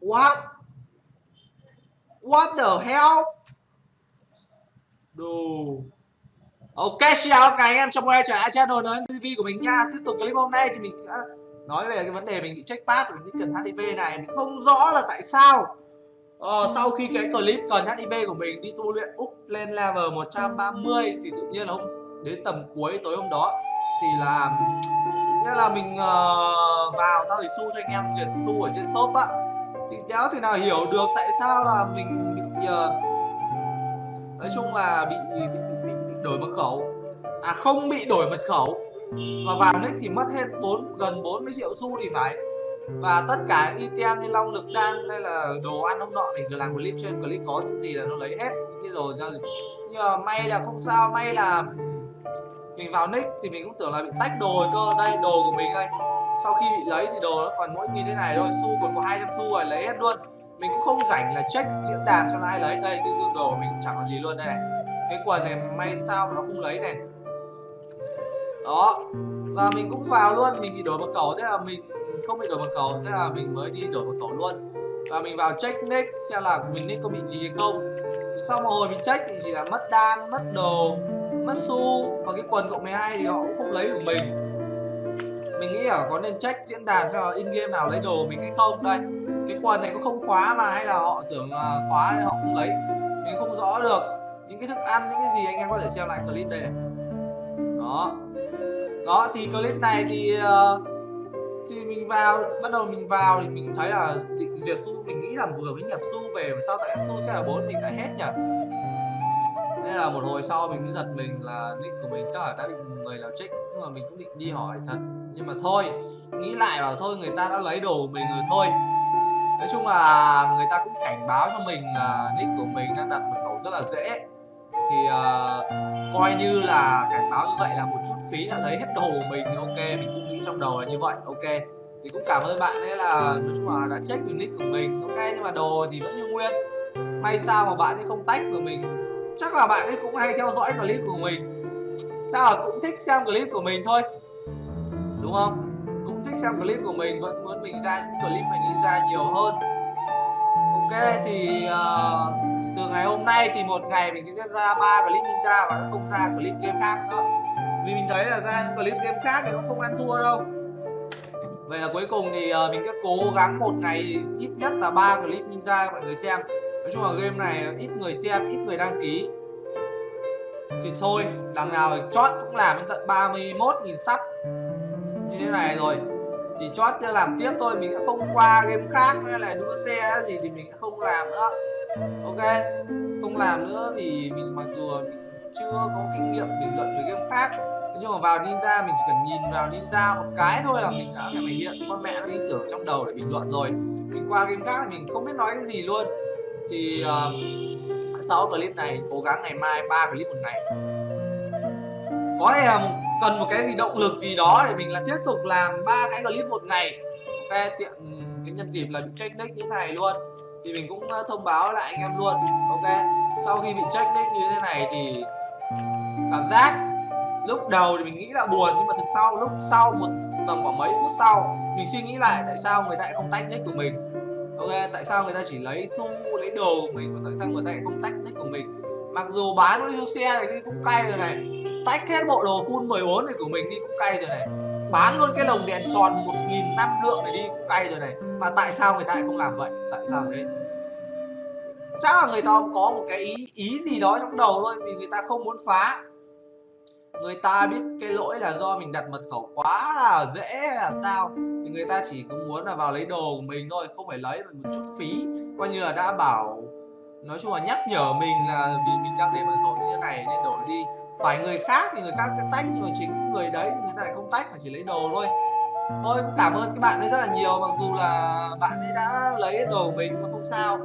What? What the hell? Đồ. Ok, xin chào các anh em, chào mừng quay trở lại channel nói TV của mình nha. Tiếp tục clip hôm nay thì mình sẽ nói về cái vấn đề mình bị check pass của cần HIV này. Mình không rõ là tại sao. Ờ, Sau khi cái clip cần HIV của mình đi tu luyện úp lên level 130 Thì tự nhiên là hôm đến tầm cuối tối hôm đó Thì là nghĩa là mình uh, vào giao dịch xu cho anh em duyệt xu ở trên shop á thì đéo thể nào hiểu được tại sao là mình bị uh, nói chung là bị bị, bị bị bị đổi mật khẩu. À không bị đổi mật khẩu. Và vào nick thì mất hết bốn gần 40 triệu xu thì phải. Và tất cả item như long lực đan hay là đồ ăn hôm nọ mình vừa làm clip trên clip có những gì là nó lấy hết những cái đồ ra. Nhưng mà ờ, may là không sao may là mình vào nick thì mình cũng tưởng là bị tách đồ cơ. Đây đồ của mình đây sau khi bị lấy thì đồ nó còn mỗi như thế này thôi, xu còn có 200 xu rồi, lấy hết luôn. Mình cũng không rảnh là check diễn đàn xem ai lấy. Đây, cái dương đồ mình chẳng có gì luôn đây này. Cái quần này may sao nó không lấy này. Đó, và mình cũng vào luôn. Mình bị đổi mật khẩu thế là mình không bị đổi mật khẩu thế là mình mới đi đổi mật khẩu luôn. Và mình vào check nick xem là mình nick có bị gì hay không. Sau một hồi mình check thì chỉ là mất đan, mất đồ, mất xu. Và cái quần cộng 12 thì họ cũng không lấy của mình mình nghĩ là có nên check diễn đàn cho in game nào lấy đồ mình hay không? Đây cái quần này có không khóa mà hay là họ tưởng là khóa nên họ không lấy. Mình không rõ được những cái thức ăn những cái gì anh em có thể xem lại clip đây này. Đó. Đó thì clip này thì uh, thì mình vào bắt đầu mình vào thì mình thấy là định diệt su mình nghĩ là vừa mới nhập su về mà sao tại su sẽ là bốn mình đã hết nhỉ? Nên là một hồi sau mình mới giật mình là nick của mình chắc là đã bị người nào trích nhưng mà mình cũng định đi hỏi thật. Nhưng mà thôi nghĩ lại bảo thôi người ta đã lấy đồ của mình rồi thôi. Nói chung là người ta cũng cảnh báo cho mình là nick của mình đang đặt mật khẩu rất là dễ. Thì uh, coi như là cảnh báo như vậy là một chút phí đã lấy hết đồ của mình thì ok mình cũng nghĩ trong đầu là như vậy ok. Thì cũng cảm ơn bạn ấy là nói chung là đã check được nick của mình ok nhưng mà đồ thì vẫn như nguyên. May sao mà bạn ấy không tách của mình chắc là bạn ấy cũng hay theo dõi clip của mình. Chắc là cũng thích xem clip của mình thôi. Đúng không? Cũng thích xem clip của mình vẫn muốn mình ra những clip mình ra nhiều hơn. Ok thì uh, từ ngày hôm nay thì một ngày mình sẽ ra ba clip ninja và không ra clip game khác nữa. Vì mình thấy là ra clip game khác thì nó không ăn thua đâu. Vậy là cuối cùng thì uh, mình sẽ cố gắng một ngày ít nhất là ba clip ninja mọi người xem nói chung là game này ít người xem, ít người đăng ký. Thì thôi, đằng nào thì chót cũng làm đến tận 31.000 sắp như thế này rồi. Thì chót chưa làm tiếp thôi, mình đã không qua game khác hay là đua xe gì thì mình sẽ không làm nữa. Ok. Không làm nữa vì mình mặc dù mình chưa có kinh nghiệm bình luận về game khác. Nói chung là vào ninja, mình chỉ cần nhìn vào ninja một cái thôi là mình đã phải hiện con mẹ nó đi tưởng trong đầu để bình luận rồi. Mình qua game khác thì mình không biết nói cái gì luôn thì uh, sau clip này cố gắng ngày mai ba clip một ngày. Có thể là một, cần một cái gì động lực gì đó để mình là tiếp tục làm ba cái clip một ngày. Ok tiện cái nhân dịp là bị check nick như thế này luôn. Thì mình cũng ờ, thông báo lại anh em luôn. Ok. Sau khi bị check nick như thế này thì cảm giác lúc đầu thì mình nghĩ là buồn nhưng mà thực sau lúc sau một tầm khoảng mấy phút sau mình suy nghĩ lại tại sao người ta lại không tách nick của mình ok, tại sao người ta chỉ lấy xu lấy đồ của mình và tại sao người ta lại không tách nick của mình? Mặc dù bán cái xe này đi cũng cay rồi này. Tách hết bộ đồ full 14 này của mình đi cũng cay rồi này. Bán luôn cái lồng đèn tròn một nghìn năm lượng này đi cũng cay rồi này. Mà tại sao người ta lại không làm vậy? Tại sao thế chắc là người ta có một cái ý ý gì đó trong đầu thôi, vì người ta không muốn phá. Người ta biết cái lỗi là do mình đặt mật khẩu quá là dễ là sao? Thì người ta chỉ có muốn là vào lấy đồ của mình thôi, không phải lấy một chút phí. Coi như là đã bảo, nói chung là nhắc nhở mình là vì mình đang để mật khẩu như thế này nên đổi đi. Phải người khác thì người khác sẽ tách, nhưng mà chính người đấy thì người ta lại không tách mà chỉ lấy đồ thôi. Thôi cảm ơn các bạn ấy rất là nhiều, mặc dù là bạn ấy đã lấy đồ của mình mà không sao.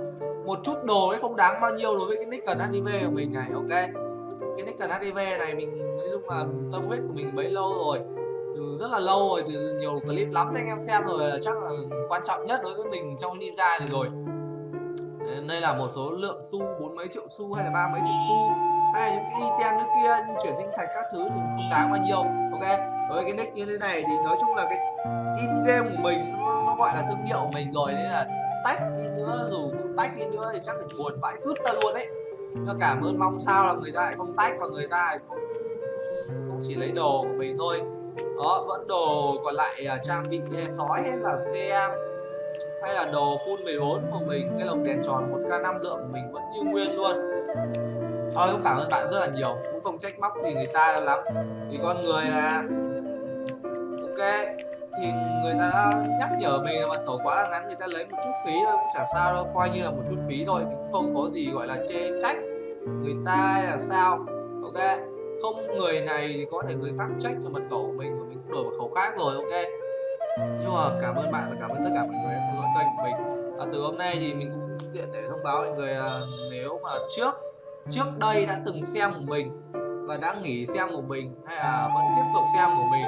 Một chút đồ ấy không đáng bao nhiêu đối với cái nick cần hiv của mình này, ok? Cái nick cần hiv này mình, nói chung là tâm huyết của mình bấy lâu rồi từ rất là lâu rồi từ nhiều clip lắm anh em xem rồi chắc là quan trọng nhất đối với mình trong ninja này rồi. Đây là một số lượng xu bốn mấy triệu xu hay là ba mấy triệu xu hay là những cái item như kia chuyển tinh thạch các thứ thì không đáng bao nhiêu ok? Với cái nick như thế này thì nói chung là cái in game của mình nó, nó gọi là thương hiệu của mình rồi nên là tách đi nữa dù cũng tách đi nữa thì chắc phải buồn vãi cứt ta luôn đấy. Nhưng cảm ơn mong sao là người ta lại không tách và người ta lại cũng cũng chỉ lấy đồ của mình thôi đó vẫn đồ còn lại uh, trang bị hay sói hay là xe hay là đồ full 14 của mình cái lồng đèn tròn 1k 5 lượng của mình vẫn như nguyên luôn. Thôi cũng cảm ơn bạn rất là nhiều. Cũng không trách móc gì người ta lắm. Thì con người là ok. Thì người ta đã nhắc nhở mình là tổ quá là ngắn người ta lấy một chút phí thôi cũng chả sao đâu. Coi như là một chút phí thôi cũng không có gì gọi là chê trách người ta hay là sao. Ok không, người này thì có thể người khác trách là mật khẩu của mình và mình cũng đổi mật khẩu khác rồi, ok? Nhưng mà cảm ơn bạn và cảm ơn tất cả mọi người đã theo dõi kênh của mình. Và từ hôm nay thì mình cũng tiện để thông báo mọi người là nếu mà trước trước đây đã từng xem của mình và đã nghỉ xem của mình hay là vẫn tiếp tục xem của mình,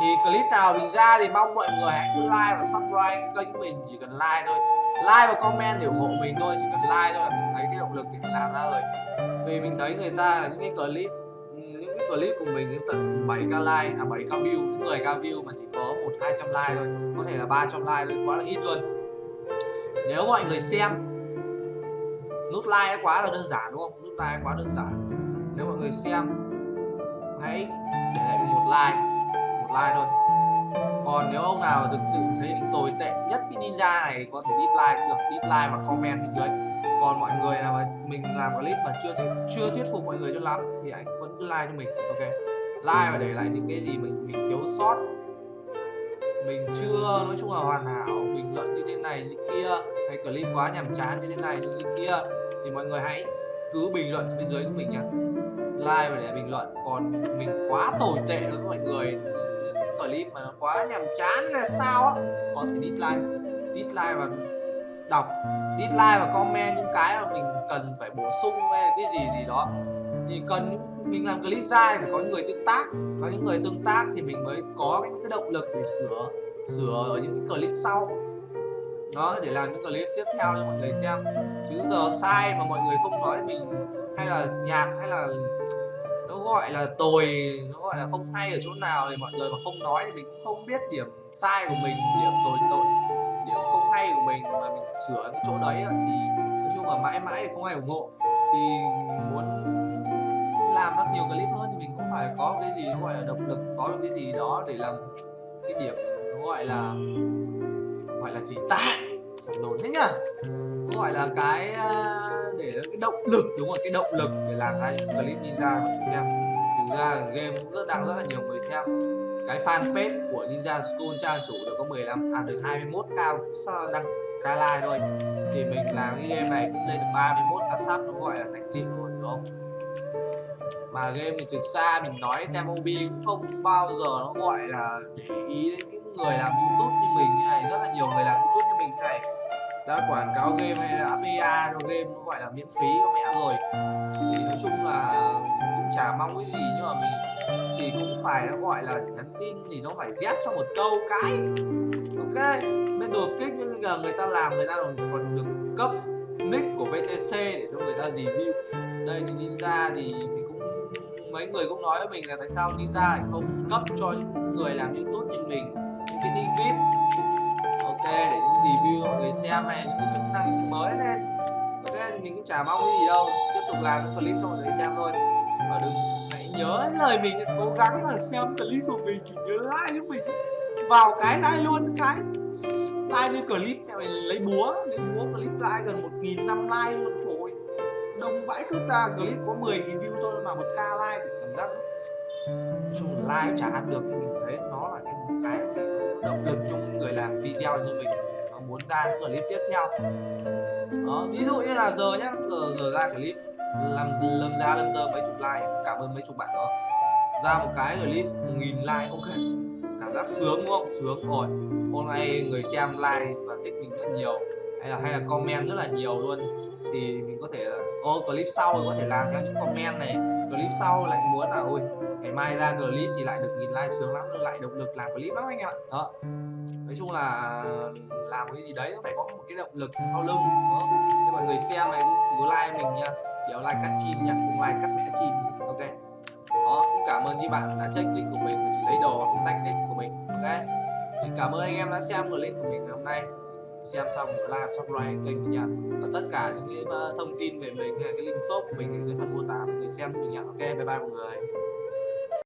thì clip nào mình ra thì mong mọi người hãy like và subscribe kênh của mình, chỉ cần like thôi. Like và comment để ủng hộ mình thôi, chỉ cần like thôi là mình thấy cái động lực để mình làm ra rồi. Vì mình thấy người ta là những cái clip cái clip của mình đến tận 7k like à 7k view 10k view mà chỉ có một, hai trăm like thôi. Có thể là 300 like thôi, quá là ít luôn. Nếu mọi người xem, nút like quá là đơn giản, đúng không? Nút like quá đơn giản. Nếu mọi người xem, hãy để lại một like một like thôi. Còn nếu ông nào thực sự thấy mình tồi tệ nhất cái ninja này, có thể dislike cũng được dislike và comment bên dưới còn mọi người nào mà mình làm clip mà chưa chưa thuyết phục mọi người cho lắm thì anh vẫn cứ like cho mình, ok? Like và để lại những cái gì mình mình thiếu sót. Mình chưa, nói chung là hoàn hảo, bình luận như thế này, như kia, hay clip quá nhàm chán như thế này, như thế kia, thì mọi người hãy cứ bình luận phía dưới cho mình nha like và để bình luận, còn mình quá tồi tệ đối với mọi người. Những clip mà nó quá nhàm chán là sao á? Có thể dislike dislike và đọc dislike và comment những cái mà mình cần phải bổ sung hay là cái gì gì đó. Thì cần mình làm clip ra thì có những người tương tác, có những người tương tác thì mình mới có những cái động lực để sửa sửa ở những cái clip sau. Đó, để làm những clip tiếp theo cho mọi người xem. Chứ giờ sai mà mọi người không nói mình hay là nhạt hay là nó gọi là tồi, nó gọi là không hay ở chỗ nào thì mọi người mà không nói thì mình cũng không biết điểm sai của mình, điểm tồi tội hay của mình mà mình sửa cái chỗ đấy thì nói chung là mãi mãi không ai ủng hộ. Thì muốn làm rất nhiều clip hơn thì mình cũng phải có cái gì gọi là động lực, có cái gì đó để làm cái điểm gọi là gọi là gì ta? Đồn đấy nhá. Gọi là cái để cái động lực, đúng rồi, cái động lực để làm ra những clip ninja mọi người xem. Thực ra game cũng rất, đang rất là nhiều người xem cái fanpage của Ninja School trang chủ được có 15 à được 21k đăng ca like thôi. Thì mình làm cái game này cũng lên được 31k sub nó gọi là thành tựu rồi, đúng không? Mà game thì thực ra mình nói Temobi cũng không bao giờ nó gọi là để ý đến những người làm YouTube như mình như này. Rất là nhiều người làm YouTube đã quảng cáo game hay là APA cho game nó gọi là miễn phí có mẹ rồi. Thì nói chung là cũng chả mong cái gì, nhưng mà mình thì cũng phải nó gọi là nhắn tin thì nó phải dép cho một câu cái ok, bên đột kích như là người ta làm, người ta còn còn được cấp nick của VTC để cho người ta review. Đây, thì ninja thì mình cũng, mấy người cũng nói với mình là tại sao ninja lại không cấp cho những người làm youtube như mình, những cái nick vip update để review cho mọi người xem hay những cái chức năng mới lên. Ok mình cũng chả mong cái gì đâu tiếp tục làm những clip cho mọi người xem thôi. Và đừng hãy nhớ lời mình cố gắng là xem clip của mình thì nhớ like giúp mình vào cái like luôn cái like như clip này mình lấy búa lấy búa clip like gần một nghìn năm like luôn trời đông vãi cứ ra clip có 10 nghìn view thôi mà một k like thì cảm giác chung like chả ăn được thì mình thấy nó là cái cái, video như mình nó muốn ra những clip tiếp theo. Đó, ví dụ như là giờ nhá giờ giờ ra clip làm lâm ra lâm giờ mấy chục like cảm ơn mấy chục bạn đó. Ra một cái clip một nghìn like ok. Cảm giác sướng đúng không? Sướng rồi. Hôm nay người xem like và thích mình rất nhiều hay là hay là comment rất là nhiều luôn. Thì mình có thể là ô clip sau có thể làm theo những comment này. Clip sau lại muốn là ôi ngày mai ra clip thì lại được nghìn like sướng lắm lại động lực làm clip lắm anh em ạ. Đó nói chung là làm cái gì đấy nó phải có một cái động lực sau lưng đó mọi người xem này cứ like mình nha. Đéo like cắt chim nha không like cắt mẹ chim. Ok. Đó cũng cảm ơn các bạn đã check link của mình và chỉ lấy đồ và không tách link của mình. Ok. Thì cảm ơn anh em đã xem clip của mình ngày hôm nay. Xem xong like subscribe kênh mình nha. Và tất cả những cái ờ, thông tin về mình hay cái link shop của mình ở dưới phần mô tả mọi người xem mình nha. Ok bye bye mọi người